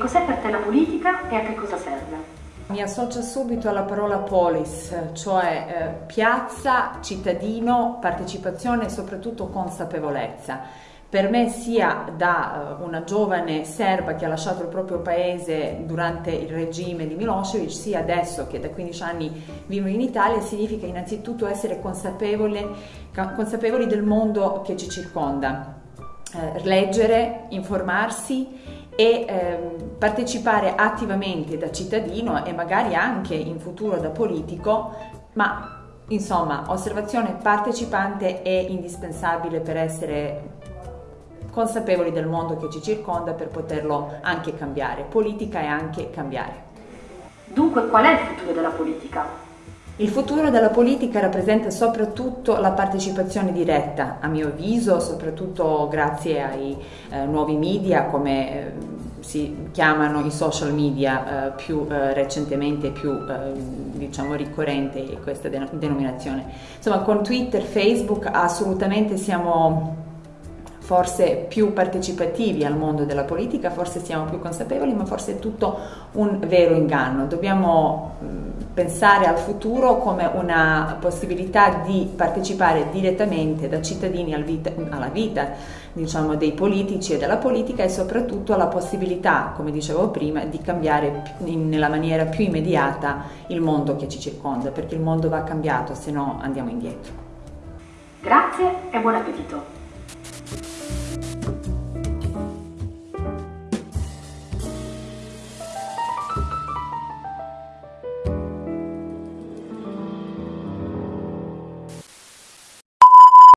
cos'è per te la politica e a che cosa serve? Mi associo subito alla parola polis, cioè eh, piazza, cittadino, partecipazione e soprattutto consapevolezza. Per me sia da uh, una giovane serba che ha lasciato il proprio paese durante il regime di Milosevic, sia adesso che da 15 anni vivo in Italia, significa innanzitutto essere consapevoli, consapevoli del mondo che ci circonda. Eh, leggere, informarsi e ehm, partecipare attivamente da cittadino e magari anche in futuro da politico, ma insomma osservazione partecipante è indispensabile per essere consapevoli del mondo che ci circonda per poterlo anche cambiare. Politica è anche cambiare. Dunque qual è il futuro della politica? Il futuro della politica rappresenta soprattutto la partecipazione diretta, a mio avviso, soprattutto grazie ai eh, nuovi media come eh, si chiamano i social media eh, più eh, recentemente, più eh, diciamo ricorrente questa denominazione. Insomma, con Twitter, Facebook assolutamente siamo forse più partecipativi al mondo della politica, forse siamo più consapevoli, ma forse è tutto un vero inganno. Dobbiamo pensare al futuro come una possibilità di partecipare direttamente da cittadini al vita, alla vita diciamo, dei politici e della politica e soprattutto alla possibilità, come dicevo prima, di cambiare in, nella maniera più immediata il mondo che ci circonda, perché il mondo va cambiato, se no andiamo indietro. Grazie e buon appetito!